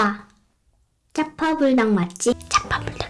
아빠 짜파불닭 맞지? 짜파불닭